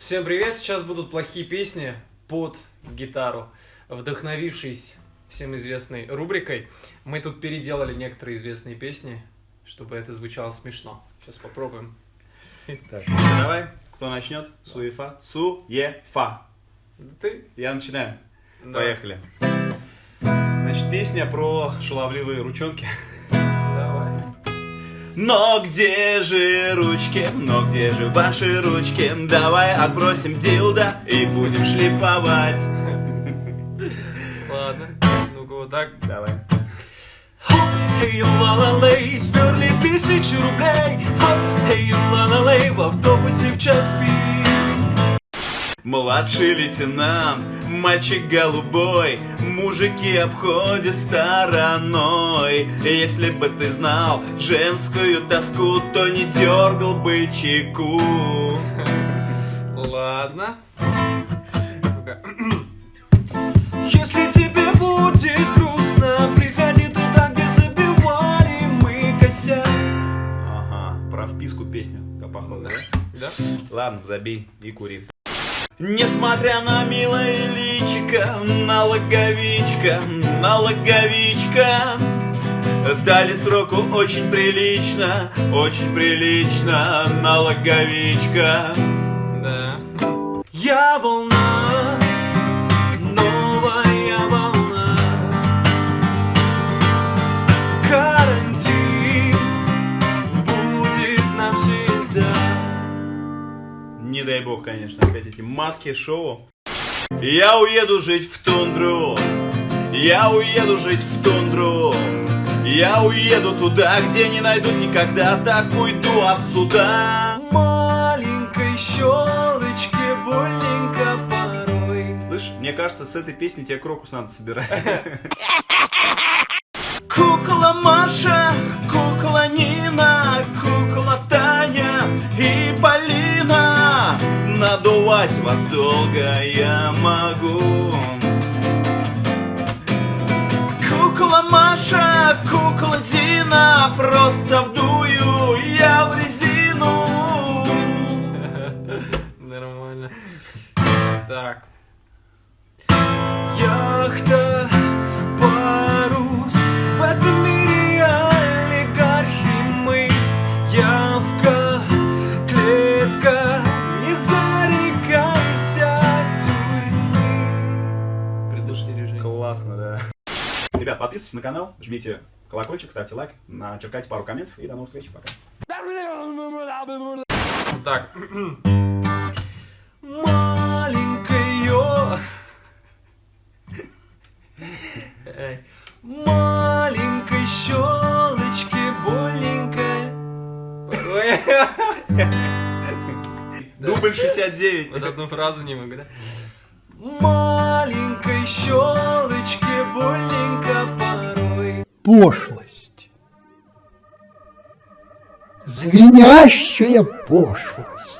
Всем привет! Сейчас будут плохие песни под гитару, вдохновившись всем известной рубрикой. Мы тут переделали некоторые известные песни, чтобы это звучало смешно. Сейчас попробуем. Так, давай, кто начнет? Суефа. Суефа. Ты? Я начинаю. Да. Поехали. Значит, песня про шаловливые ручонки. Но где же ручки, но где же ваши ручки? Давай отбросим дилда и будем шлифовать. Ладно. Ну-ка вот так. Давай. Эй, ла-ла-лей, сперли тысячи рублей Эй, ла-ла-лей, в автобусе в час пик Младший лейтенант, мальчик голубой, мужики обходят стороной. Если бы ты знал женскую тоску, то не дергал бы чеку. Ладно. Если тебе будет грустно, приходи туда, где забивали мы косяк Ага, про вписку песню, походу, да? Да? Ладно, забей и кури. Несмотря на милое личико, налоговичка, налоговичка, Дали сроку очень прилично, очень прилично, налоговичка. Да. Я волна, бог, конечно, опять эти маски шоу. Я уеду жить в тундру, я уеду жить в тундру, я уеду туда, где не найдут никогда, так уйду отсюда. Маленькой щелочке больненько порой Слышь, мне кажется, с этой песни тебе крокус надо собирать. Кукла Маша, кукла Нина, вас долго я могу. Кукла Маша, кукла Зина, просто вдую я в резину. Нормально. Так. Яхта, подписывайтесь на канал, жмите колокольчик, ставьте лайк, начеркайте пару комментов и до новых встреч, пока. Так. Маленькое, маленькой щелочке больненькая. Ой. Дубль 69. Вот одну фразу не могу, да? Пошлость. Звенящая пошлость.